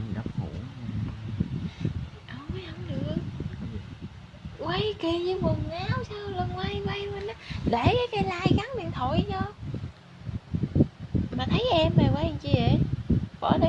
ảnh đắp ngủ. Ôi không được. Quay kia với quần áo sao lần quay quay quên đó. Để cái cây like gắn điện thoại cho. mà thấy em mày quay làm chi vậy? Bỏ đi.